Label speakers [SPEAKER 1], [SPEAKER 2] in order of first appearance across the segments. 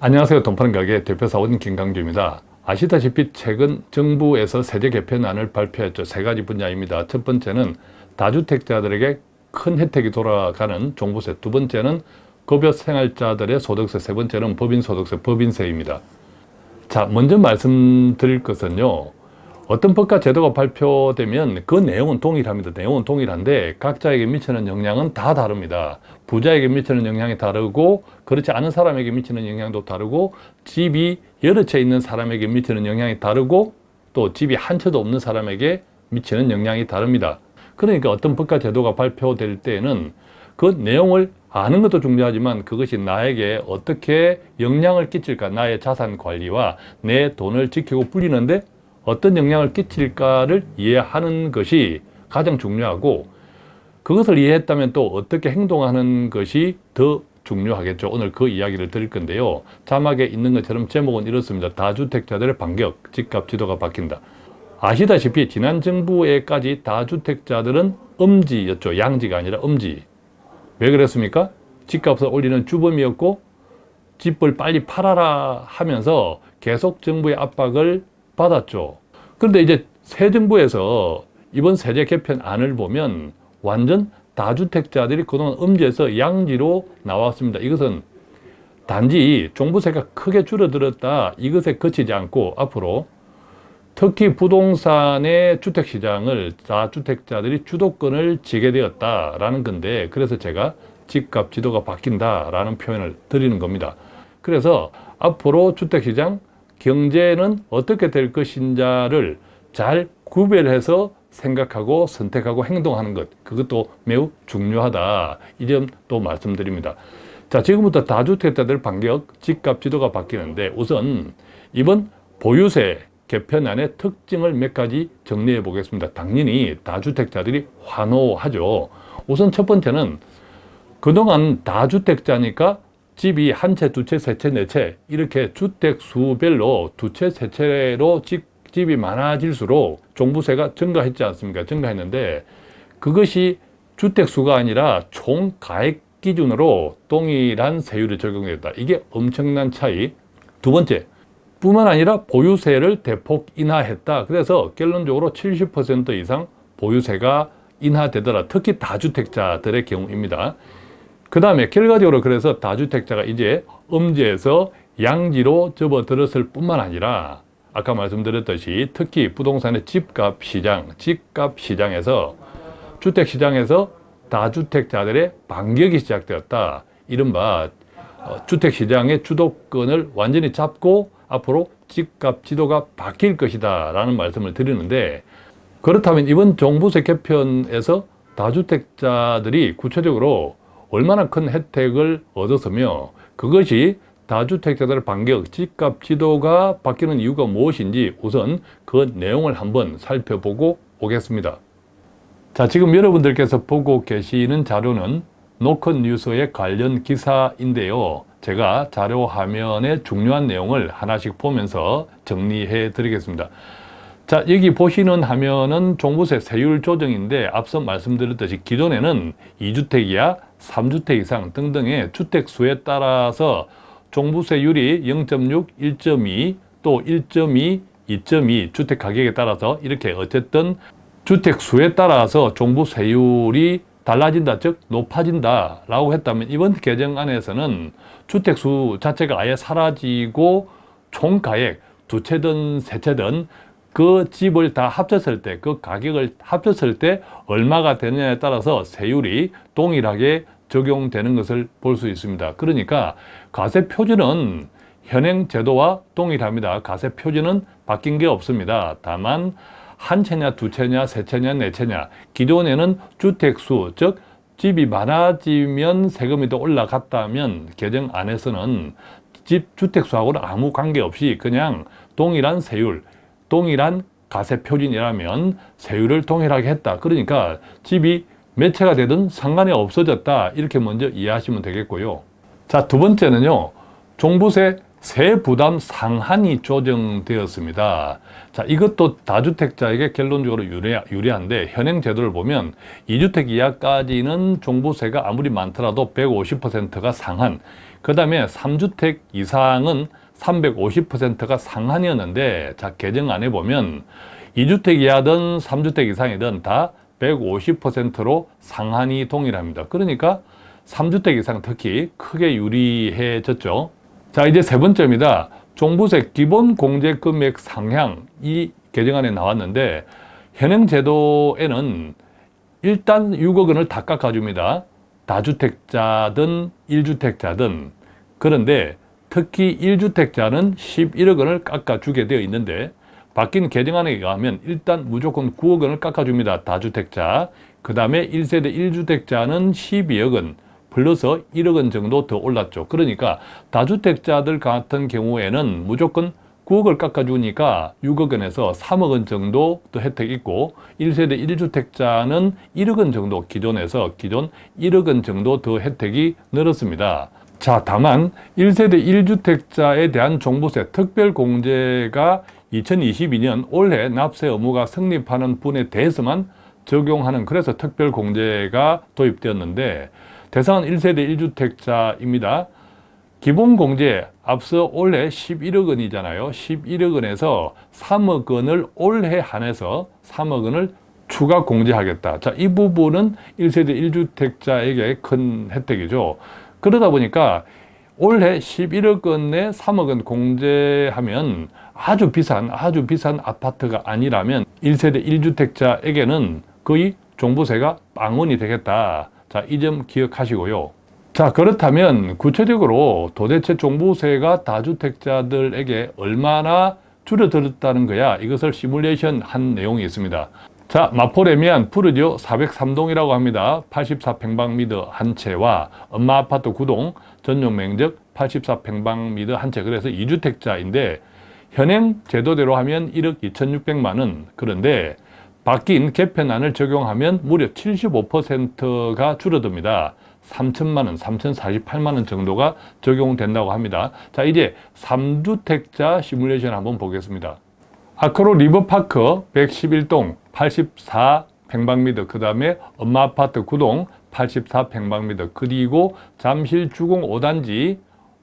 [SPEAKER 1] 안녕하세요. 돈파는 가게 대표사원 김강주입니다. 아시다시피 최근 정부에서 세제 개편안을 발표했죠. 세 가지 분야입니다. 첫 번째는 다주택자들에게 큰 혜택이 돌아가는 종부세, 두 번째는 급여 생활자들의 소득세, 세 번째는 법인소득세, 법인세입니다. 자, 먼저 말씀드릴 것은요. 어떤 법과 제도가 발표되면 그 내용은 동일합니다. 내용은 동일한데 각자에게 미치는 영향은 다 다릅니다. 부자에게 미치는 영향이 다르고 그렇지 않은 사람에게 미치는 영향도 다르고 집이 여러 채 있는 사람에게 미치는 영향이 다르고 또 집이 한 채도 없는 사람에게 미치는 영향이 다릅니다. 그러니까 어떤 법과 제도가 발표될 때에는 그 내용을 아는 것도 중요하지만 그것이 나에게 어떻게 영향을 끼칠까 나의 자산 관리와 내 돈을 지키고 불리는데 어떤 영향을 끼칠까를 이해하는 것이 가장 중요하고 그것을 이해했다면 또 어떻게 행동하는 것이 더 중요하겠죠. 오늘 그 이야기를 드릴 건데요. 자막에 있는 것처럼 제목은 이렇습니다. 다주택자들의 반격, 집값 지도가 바뀐다. 아시다시피 지난 정부에까지 다주택자들은 음지였죠. 양지가 아니라 음지. 왜 그랬습니까? 집값을 올리는 주범이었고 집을 빨리 팔아라 하면서 계속 정부의 압박을 받았죠. 그런데 이제 새 정부에서 이번 세제 개편안을 보면 완전 다주택자들이 그동안 음지에서 양지로 나왔습니다. 이것은 단지 종부세가 크게 줄어들었다 이것에 그치지 않고 앞으로 특히 부동산의 주택시장을 다주택자들이 주도권을 지게 되었다라는 건데 그래서 제가 집값 지도가 바뀐다라는 표현을 드리는 겁니다. 그래서 앞으로 주택시장 경제는 어떻게 될 것인지를 잘 구별해서 생각하고 선택하고 행동하는 것. 그것도 매우 중요하다. 이 점 또 말씀드립니다. 자 지금부터 다주택자들 반격 집값 지도가 바뀌는데 우선 이번 보유세 개편안의 특징을 몇 가지 정리해 보겠습니다. 당연히 다주택자들이 환호하죠. 우선 첫 번째는 그동안 다주택자니까 집이 한 채, 두 채, 세 채, 네 채 이렇게 주택 수별로 두 채, 세 채로 집, 집이 많아질수록 종부세가 증가했지 않습니까? 증가했는데 그것이 주택 수가 아니라 총 가액 기준으로 동일한 세율이 적용됐다. 이게 엄청난 차이. 두 번째, 뿐만 아니라 보유세를 대폭 인하했다. 그래서 결론적으로 70% 이상 보유세가 인하되더라. 특히 다주택자들의 경우입니다. 그 다음에 결과적으로 그래서 다주택자가 이제 음지에서 양지로 접어들었을 뿐만 아니라 아까 말씀드렸듯이 특히 부동산의 집값 시장, 집값 시장에서 주택 시장에서 다주택자들의 반격이 시작되었다. 이른바 어, 주택 시장의 주도권을 완전히 잡고 앞으로 집값 지도가 바뀔 것이다 라는 말씀을 드리는데 그렇다면 이번 종부세 개편에서 다주택자들이 구체적으로 얼마나 큰 혜택을 얻었으며 그것이 다주택자들의 반격, 집값 지도가 바뀌는 이유가 무엇인지 우선 그 내용을 한번 살펴보고 오겠습니다. 자, 지금 여러분들께서 보고 계시는 자료는 노컷 뉴스의 관련 기사인데요. 제가 자료 화면에 중요한 내용을 하나씩 보면서 정리해 드리겠습니다. 자 여기 보시는 화면은 종부세 세율 조정인데 앞서 말씀드렸듯이 기존에는 2주택 이야 3주택 이상 등등의 주택 수에 따라서 종부세율이 0.6, 1.2, 또 1.2, 2.2 주택 가격에 따라서 이렇게 어쨌든 주택 수에 따라서 종부세율이 달라진다, 즉 높아진다 라고 했다면 이번 개정안에서는 주택 수 자체가 아예 사라지고 총가액 두 채든 세 채든 그 집을 다 합쳤을 때, 그 가격을 합쳤을 때 얼마가 되느냐에 따라서 세율이 동일하게 적용되는 것을 볼 수 있습니다. 그러니까 가세 표준은 현행 제도와 동일합니다. 가세 표준은 바뀐 게 없습니다. 다만 한 채냐, 두 채냐, 세 채냐, 네 채냐 기존에는 주택수, 즉 집이 많아지면 세금이 더 올라갔다면 개정 안에서는 집 주택수하고는 아무 관계없이 그냥 동일한 세율, 동일한 가세 표준이라면 세율을 동일하게 했다. 그러니까 집이 몇 채가 되든 상관이 없어졌다. 이렇게 먼저 이해하시면 되겠고요. 자, 두 번째는요. 종부세 세 부담 상한이 조정되었습니다. 자, 이것도 다주택자에게 결론적으로 유리, 유리한데 현행 제도를 보면 2주택 이하까지는 종부세가 아무리 많더라도 150%가 상한 그 다음에 3주택 이상은 350%가 상한이었는데 자 개정안에 보면 2주택 이하든 3주택 이상이든 다 150%로 상한이 동일합니다. 그러니까 3주택 이상 특히 크게 유리해졌죠. 자 이제 세 번째입니다. 종부세 기본 공제 금액 상향 이 개정안에 나왔는데 현행 제도에는 일단 6억 원을 다 깎아줍니다. 다주택자든 1주택자든 그런데 특히 1주택자는 11억 원을 깎아주게 되어 있는데 바뀐 개정안에 의하면 일단 무조건 9억 원을 깎아줍니다. 다주택자. 그 다음에 1세대 1주택자는 12억 원 플러스 1억 원 정도 더 올랐죠. 그러니까 다주택자들 같은 경우에는 무조건 9억을 깎아주니까 6억 원에서 3억 원 정도 더 혜택이 있고 1세대 1주택자는 1억 원 정도 기존에서 기존 1억 원 정도 더 혜택이 늘었습니다. 자, 다만 1세대 1주택자에 대한 종부세 특별공제가 2022년 올해 납세 의무가 성립하는 분에 대해서만 적용하는 그래서 특별공제가 도입되었는데 대상은 1세대 1주택자입니다. 기본공제 앞서 올해 11억 원이잖아요. 11억 원에서 3억 원을 올해 한해서 3억 원을 추가 공제하겠다. 자, 이 부분은 1세대 1주택자에게 큰 혜택이죠. 그러다 보니까 올해 11억 원에 3억 원 공제하면 아주 비싼 아주 비싼 아파트가 아니라면 1세대 1주택자에게는 거의 종부세가 빵원이 되겠다. 자, 이 점 기억하시고요. 자, 그렇다면 구체적으로 도대체 종부세가 다주택자들에게 얼마나 줄어들었다는 거야. 이것을 시뮬레이션 한 내용이 있습니다. 자, 마포레미안 푸르지오 403동이라고 합니다. 84평방미터 한 채와 엄마 아파트 9동 전용 면적 84평방미터 한 채. 그래서 2주택자인데 현행 제도대로 하면 1억 2,600만 원. 그런데 바뀐 개편안을 적용하면 무려 75%가 줄어듭니다. 3천만 원, 3,048만 원 정도가 적용된다고 합니다. 자, 이제 3주택자 시뮬레이션 한번 보겠습니다. 아크로 리버파크 111동 84 평방미터 그 다음에 엄마 아파트 9동 84 평방미터 그리고 잠실 주공 5단지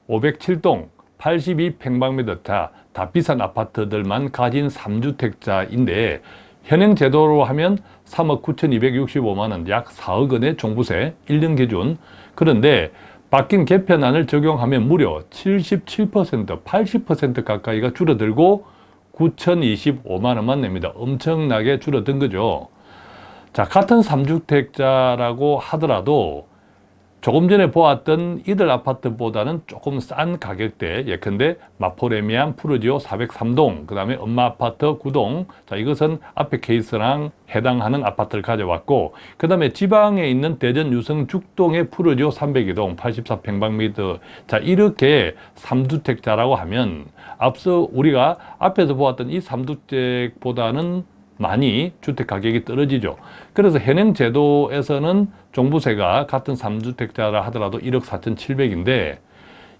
[SPEAKER 1] 507동 82 평방미터 다, 다 비싼 아파트들만 가진 3주택자인데 현행 제도로 하면 3억 9,265만 원, 약 4억 원의 종부세 1년 기준. 그런데 바뀐 개편안을 적용하면 무려 77%, 80% 가까이가 줄어들고 9,025만 원만 냅니다. 엄청나게 줄어든 거죠. 자, 같은 3주택자라고 하더라도 조금 전에 보았던 이들 아파트보다는 조금 싼 가격대 예컨대 마포레미안 푸르지오 403동 그 다음에 엄마 아파트 9동. 자 이것은 앞에 케이스랑 해당하는 아파트를 가져왔고 그 다음에 지방에 있는 대전 유성 죽동의 푸르지오 302동 84평방미터. 자 이렇게 3주택자라고 하면 앞서 우리가 앞에서 보았던 이 3주택보다는 많이 주택 가격이 떨어지죠. 그래서 현행 제도에서는 종부세가 같은 3주택자라 하더라도 1억 4,700인데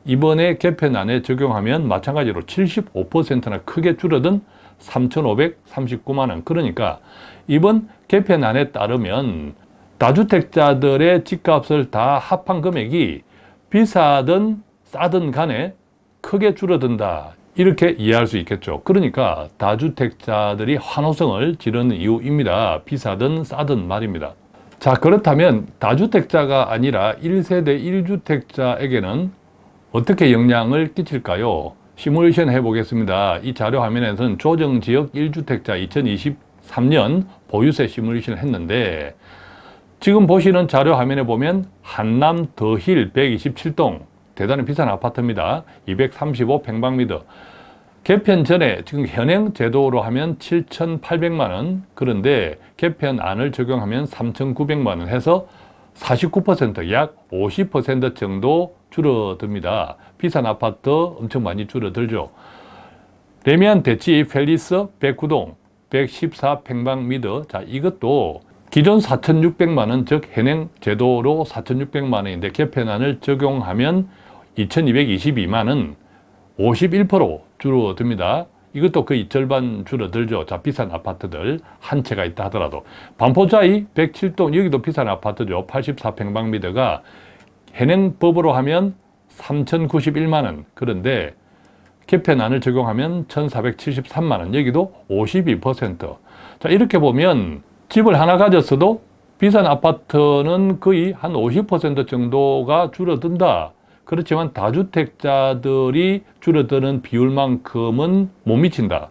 [SPEAKER 1] 이번에 개편안에 적용하면 마찬가지로 75%나 크게 줄어든 3,539만 원. 그러니까 이번 개편안에 따르면 다주택자들의 집값을 다 합한 금액이 비싸든 싸든 간에 크게 줄어든다. 이렇게 이해할 수 있겠죠. 그러니까 다주택자들이 환호성을 지르는 이유입니다. 비싸든 싸든 말입니다. 자 그렇다면 다주택자가 아니라 1세대 1주택자에게는 어떻게 영향을 끼칠까요? 시뮬레이션 해보겠습니다. 이 자료 화면에서는 조정지역 1주택자 2023년 보유세 시뮬레이션을 했는데 지금 보시는 자료 화면에 보면 한남 더힐 127동 대단히 비싼 아파트입니다. 235평방미터. 개편 전에 지금 현행 제도로 하면 7,800만 원 그런데 개편안을 적용하면 3,900만 원 해서 49%약 50% 정도 줄어듭니다. 비싼 아파트 엄청 많이 줄어들죠. 래미안 대치 팰리스 109동 114평방미터 자 이것도 기존 4,600만 원, 즉 현행 제도로 4,600만 원인데 개편안을 적용하면 2,222만 원, 51% 줄어듭니다. 이것도 거의 절반 줄어들죠. 자, 비싼 아파트들 한 채가 있다 하더라도. 반포자이 107동, 여기도 비싼 아파트죠. 84평방미터가 현행법으로 하면 3,091만원. 그런데 개편안을 적용하면 1,473만원. 여기도 52%. 자, 이렇게 보면 집을 하나 가졌어도 비싼 아파트는 거의 한 50% 정도가 줄어든다. 그렇지만 다주택자들이 줄어드는 비율만큼은 못 미친다.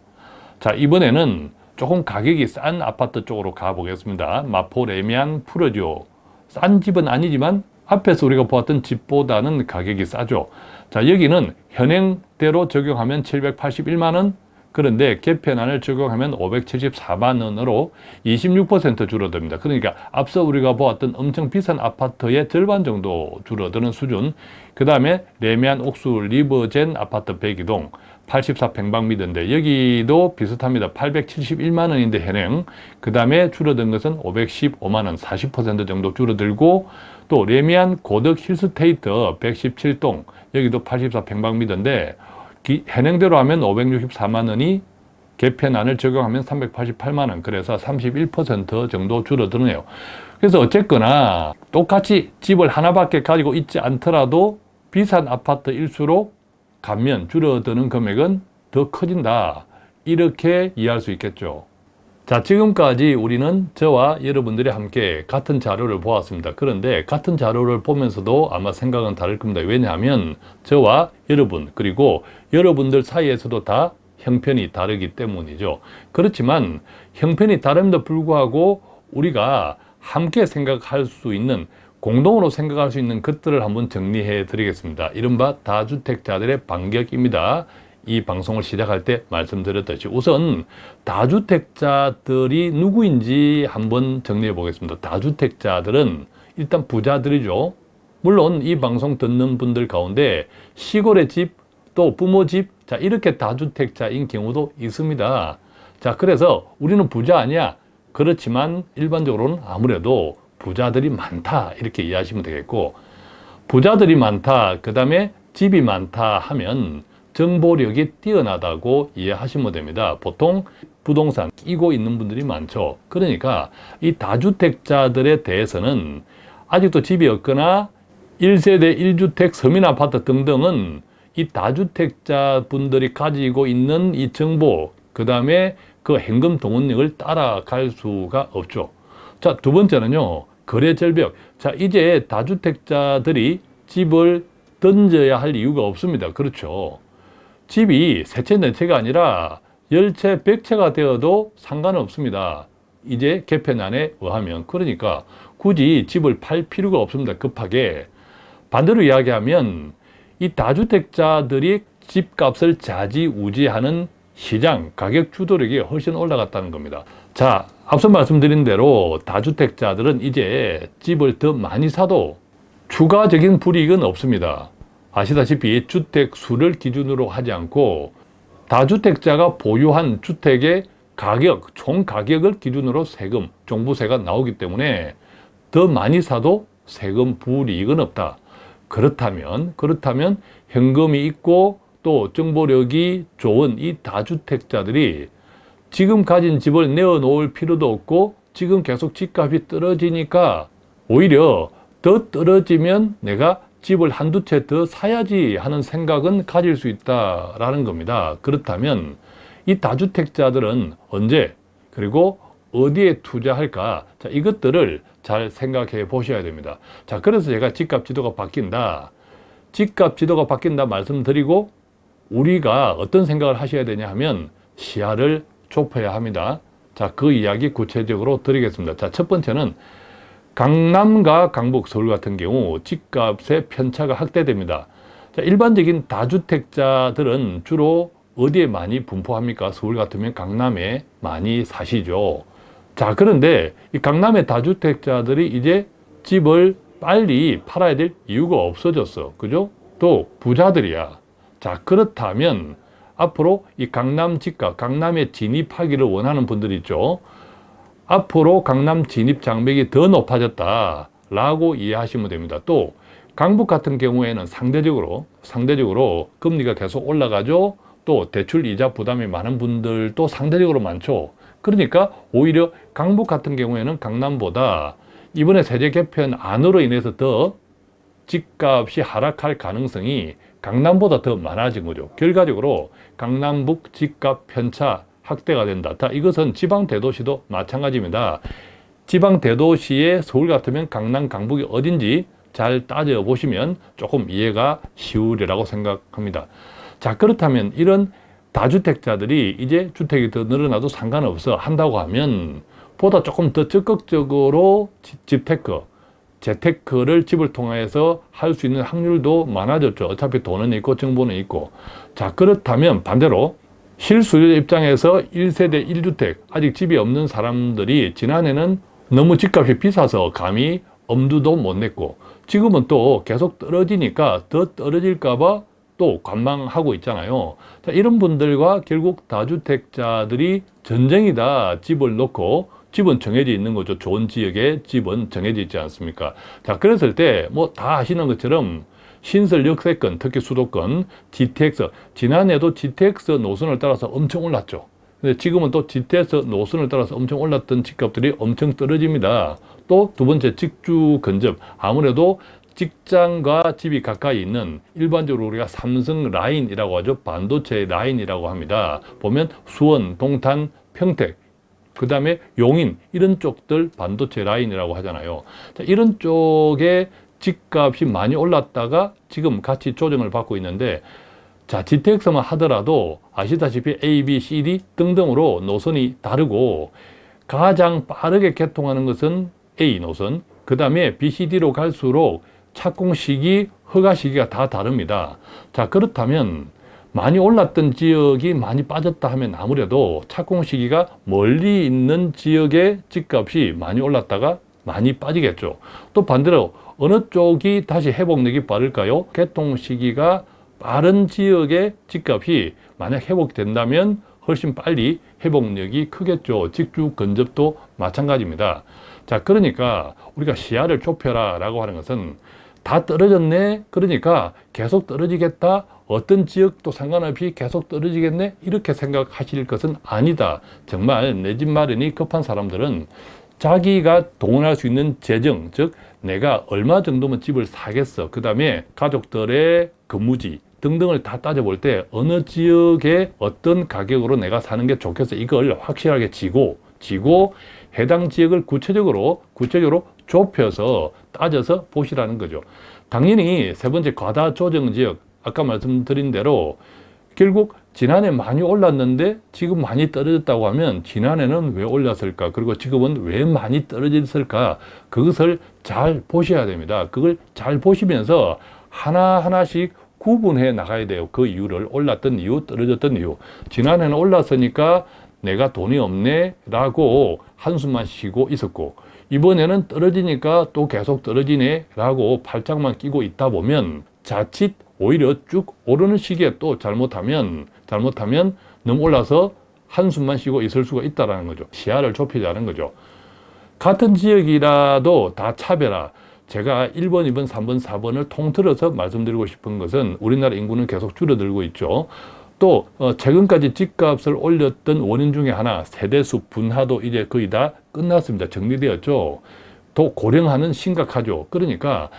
[SPEAKER 1] 자, 이번에는 조금 가격이 싼 아파트 쪽으로 가보겠습니다. 마포, 레미안, 푸르지오. 싼 집은 아니지만 앞에서 우리가 보았던 집보다는 가격이 싸죠. 자, 여기는 현행대로 적용하면 781만원, 그런데 개편안을 적용하면 574만 원으로 26% 줄어듭니다. 그러니까 앞서 우리가 보았던 엄청 비싼 아파트의 절반 정도 줄어드는 수준. 그 다음에 레미안 옥수 리버젠 아파트 102동 84평방미터인데 여기도 비슷합니다. 871만 원인데 현행. 그 다음에 줄어든 것은 515만 원, 40% 정도 줄어들고 또 레미안 고덕 힐스테이트 117동 여기도 84평방미터인데 현행대로 하면 564만 원이 개편안을 적용하면 388만 원. 그래서 31% 정도 줄어드네요. 그래서 어쨌거나 똑같이 집을 하나밖에 가지고 있지 않더라도 비싼 아파트일수록 감면 줄어드는 금액은 더 커진다. 이렇게 이해할 수 있겠죠 자 지금까지 우리는 저와 여러분들이 함께 같은 자료를 보았습니다. 그런데 같은 자료를 보면서도 아마 생각은 다를 겁니다. 왜냐하면 저와 여러분 그리고 여러분들 사이에서도 다 형편이 다르기 때문이죠. 그렇지만 형편이 다름에도 불구하고 우리가 함께 생각할 수 있는 공동으로 생각할 수 있는 것들을 한번 정리해 드리겠습니다. 이른바 다주택자들의 반격입니다 이 방송을 시작할 때 말씀드렸듯이 우선 다주택자들이 누구인지 한번 정리해 보겠습니다. 다주택자들은 일단 부자들이죠. 물론 이 방송 듣는 분들 가운데 시골의 집, 또 부모 집, 자 이렇게 다주택자인 경우도 있습니다. 자 그래서 우리는 부자 아니야. 그렇지만 일반적으로는 아무래도 부자들이 많다 이렇게 이해하시면 되겠고 부자들이 많다 그 다음에 집이 많다 하면 정보력이 뛰어나다고 이해하시면 됩니다. 보통 부동산 끼고 있는 분들이 많죠. 그러니까 이 다주택자들에 대해서는 아직도 집이 없거나 1세대 1주택 서민아파트 등등은 이 다주택자 분들이 가지고 있는 이 정보 그 다음에 그 현금 동원력을 따라갈 수가 없죠. 자, 두 번째는요. 거래 절벽. 자, 이제 다주택자들이 집을 던져야 할 이유가 없습니다. 그렇죠. 집이 세채 네채가 아니라 열채 백채가 되어도 상관 없습니다. 이제 개편안에 의하면 그러니까 굳이 집을 팔 필요가 없습니다. 급하게 반대로 이야기하면 이 다주택자들이 집값을 자지우지하는 시장 가격 주도력이 훨씬 올라갔다는 겁니다. 자, 앞서 말씀드린 대로 다주택자들은 이제 집을 더 많이 사도 추가적인 불이익은 없습니다. 아시다시피 주택 수를 기준으로 하지 않고 다주택자가 보유한 주택의 가격, 총 가격을 기준으로 세금, 종부세가 나오기 때문에 더 많이 사도 세금 불이익은 없다. 그렇다면, 그렇다면 현금이 있고 또 정보력이 좋은 이 다주택자들이 지금 가진 집을 내어놓을 필요도 없고 지금 계속 집값이 떨어지니까 오히려 더 떨어지면 내가 집을 한두 채 더 사야지 하는 생각은 가질 수 있다라는 겁니다. 그렇다면 이 다주택자들은 언제 그리고 어디에 투자할까? 자, 이것들을 잘 생각해 보셔야 됩니다. 자, 그래서 제가 집값 지도가 바뀐다. 집값 지도가 바뀐다 말씀드리고 우리가 어떤 생각을 하셔야 되냐 하면 시야를 좁혀야 합니다. 자, 그 이야기 구체적으로 드리겠습니다. 자, 첫 번째는 강남과 강북, 서울 같은 경우 집값의 편차가 확대됩니다. 자, 일반적인 다주택자들은 주로 어디에 많이 분포합니까? 서울 같으면 강남에 많이 사시죠. 자, 그런데 이 강남의 다주택자들이 이제 집을 빨리 팔아야 될 이유가 없어졌어. 그죠? 또 부자들이야. 자, 그렇다면 앞으로 이 강남 집값, 강남에 진입하기를 원하는 분들 있죠. 앞으로 강남 진입 장벽이 더 높아졌다 라고 이해하시면 됩니다. 또 강북 같은 경우에는 상대적으로 상대적으로 금리가 계속 올라가죠. 또 대출 이자 부담이 많은 분들도 상대적으로 많죠. 그러니까 오히려 강북 같은 경우에는 강남보다 이번에 세제 개편 안으로 인해서 더 집값이 하락할 가능성이 강남보다 더 많아진 거죠. 결과적으로 강남북 집값 편차 확대가 된다. 다 이것은 지방 대도시도 마찬가지입니다. 지방 대도시의 서울 같으면 강남, 강북이 어딘지 잘 따져보시면 조금 이해가 쉬우리라고 생각합니다. 자 그렇다면 이런 다주택자들이 이제 주택이 더 늘어나도 상관없어 한다고 하면 보다 조금 더 적극적으로 집테크, 재테크를 집을 통해서 할 수 있는 확률도 많아졌죠. 어차피 돈은 있고 정보는 있고. 자 그렇다면 반대로 실수요 입장에서 1세대 1주택 아직 집이 없는 사람들이 지난해는 너무 집값이 비싸서 감히 엄두도 못 냈고 지금은 또 계속 떨어지니까 더 떨어질까 봐 또 관망하고 있잖아요. 자, 이런 분들과 결국 다주택자들이 전쟁이다 집을 놓고 집은 정해져 있는 거죠. 좋은 지역에 집은 정해져 있지 않습니까? 자, 그랬을 때 뭐 다 아시는 것처럼 신설 역세권, 특히 수도권, GTX, 지난해도 GTX 노선을 따라서 엄청 올랐죠. 근데 지금은 또 GTX 노선을 따라서 엄청 올랐던 집값들이 엄청 떨어집니다. 또 두 번째 직주 근접, 아무래도 직장과 집이 가까이 있는 일반적으로 우리가 삼성 라인이라고 하죠. 반도체 라인이라고 합니다. 보면 수원, 동탄, 평택, 그 다음에 용인 이런 쪽들 반도체 라인이라고 하잖아요. 자, 이런 쪽에 집값이 많이 올랐다가 지금 같이 조정을 받고 있는데 자 GTX만 하더라도 아시다시피 A, B, C, D 등등으로 노선이 다르고 가장 빠르게 개통하는 것은 A 노선 그 다음에 B, C, D로 갈수록 착공 시기, 허가 시기가 다 다릅니다. 자 그렇다면 많이 올랐던 지역이 많이 빠졌다 하면 아무래도 착공 시기가 멀리 있는 지역의 집값이 많이 올랐다가 많이 빠지겠죠. 또 반대로 어느 쪽이 다시 회복력이 빠를까요? 개통 시기가 빠른 지역의 집값이 만약 회복된다면 훨씬 빨리 회복력이 크겠죠. 직주 근접도 마찬가지입니다. 자, 그러니까 우리가 시야를 좁혀라 라고 하는 것은 다 떨어졌네. 그러니까 계속 떨어지겠다. 어떤 지역도 상관없이 계속 떨어지겠네. 이렇게 생각하실 것은 아니다. 정말 내 집 마련이 급한 사람들은 자기가 동원할 수 있는 재정, 즉 내가 얼마 정도면 집을 사겠어. 그 다음에 가족들의 근무지 등등을 다 따져볼 때 어느 지역에 어떤 가격으로 내가 사는 게 좋겠어. 이걸 확실하게 지고 지고 해당 지역을 구체적으로 구체적으로 좁혀서 따져서 보시라는 거죠. 당연히 세 번째 과다 조정 지역 아까 말씀드린 대로 결국 지난해 많이 올랐는데 지금 많이 떨어졌다고 하면 지난해는 왜 올랐을까? 그리고 지금은 왜 많이 떨어졌을까? 그것을 잘 보셔야 됩니다. 그걸 잘 보시면서 하나하나씩 구분해 나가야 돼요. 그 이유를 올랐던 이유 떨어졌던 이유. 지난해는 올랐으니까 내가 돈이 없네 라고 한숨만 쉬고 있었고 이번에는 떨어지니까 또 계속 떨어지네 라고 팔짱만 끼고 있다 보면 자칫 오히려 쭉 오르는 시기에 또 잘못하면 잘못하면 너무 올라서 한숨만 쉬고 있을 수가 있다는 거죠. 시야를 좁히자는 거죠. 같은 지역이라도 다 차별화. 제가 1번, 2번, 3번, 4번을 통틀어서 말씀드리고 싶은 것은 우리나라 인구는 계속 줄어들고 있죠. 또 어, 최근까지 집값을 올렸던 원인 중에 하나 세대수 분화도 이제 거의 다 끝났습니다. 정리되었죠. 또 고령화는 심각하죠. 그러니까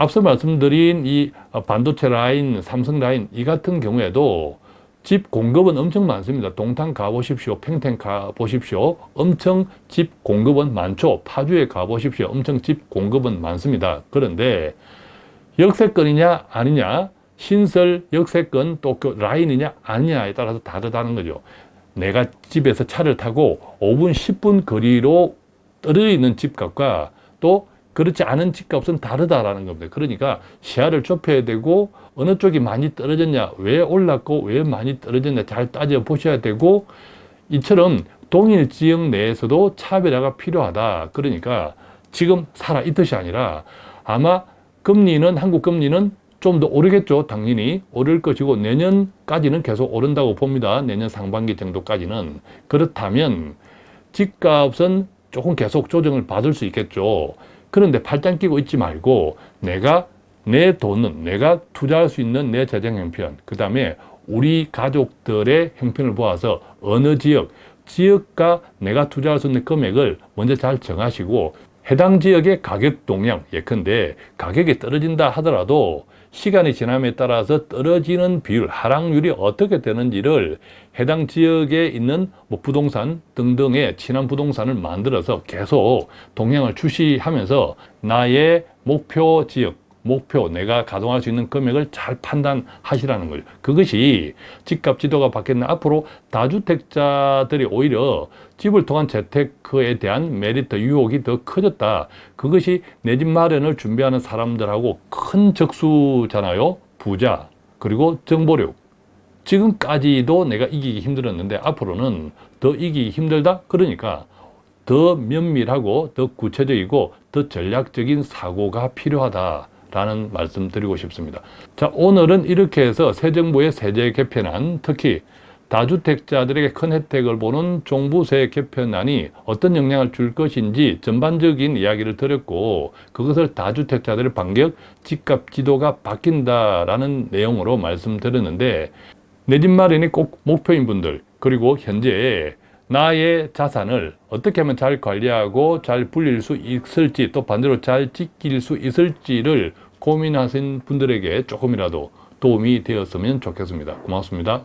[SPEAKER 1] 앞서 말씀드린 이 반도체 라인, 삼성 라인 이 같은 경우에도 집 공급은 엄청 많습니다. 동탄 가보십시오. 팽탱 가보십시오. 엄청 집 공급은 많죠. 파주에 가보십시오. 엄청 집 공급은 많습니다. 그런데 역세권이냐 아니냐 신설 역세권 또 그 라인이냐 아니냐에 따라서 다르다는 거죠. 내가 집에서 차를 타고 5분 10분 거리로 떨어져 있는 집값과 또 그렇지 않은 집값은 다르다라는 겁니다. 그러니까 시야를 좁혀야 되고 어느 쪽이 많이 떨어졌냐, 왜 올랐고 왜 많이 떨어졌냐 잘 따져 보셔야 되고 이처럼 동일 지역 내에서도 차별화가 필요하다. 그러니까 지금 살아 있듯이 아니라 아마 금리는 한국 금리는 좀 더 오르겠죠. 당연히 오를 것이고 내년까지는 계속 오른다고 봅니다. 내년 상반기 정도까지는. 그렇다면 집값은 조금 계속 조정을 받을 수 있겠죠. 그런데 팔짱 끼고 있지 말고 내가 내 돈은 내가 투자할 수 있는 내 재정 형편, 그 다음에 우리 가족들의 형편을 보아서 어느 지역, 지역과 내가 투자할 수 있는 금액을 먼저 잘 정하시고 해당 지역의 가격 동향, 예컨대 가격이 떨어진다 하더라도 시간이 지남에 따라서 떨어지는 비율, 하락률이 어떻게 되는지를 해당 지역에 있는 뭐 부동산 등등의 친한 부동산을 만들어서 계속 동향을 주시하면서 나의 목표 지역, 목표, 내가 가동할 수 있는 금액을 잘 판단하시라는 거죠. 그것이 집값 지도가 바뀌는 앞으로 다주택자들이 오히려 집을 통한 재테크에 대한 메리트, 유혹이 더 커졌다. 그것이 내 집 마련을 준비하는 사람들하고 큰 적수잖아요. 부자, 그리고 정보력. 지금까지도 내가 이기기 힘들었는데 앞으로는 더 이기기 힘들다? 그러니까 더 면밀하고 더 구체적이고 더 전략적인 사고가 필요하다. 라는 말씀 드리고 싶습니다. 자, 오늘은 이렇게 해서 새 정부의 세제 개편안, 특히 다주택자들에게 큰 혜택을 보는 종부세 개편안이 어떤 영향을 줄 것인지 전반적인 이야기를 드렸고 그것을 다주택자들의 반격, 집값 지도가 바뀐다라는 내용으로 말씀드렸는데 내 집 마련이 꼭 목표인 분들 그리고 현재 나의 자산을 어떻게 하면 잘 관리하고 잘 불릴 수 있을지 또 반대로 잘 지킬 수 있을지를 고민하신 분들에게 조금이라도 도움이 되었으면 좋겠습니다. 고맙습니다.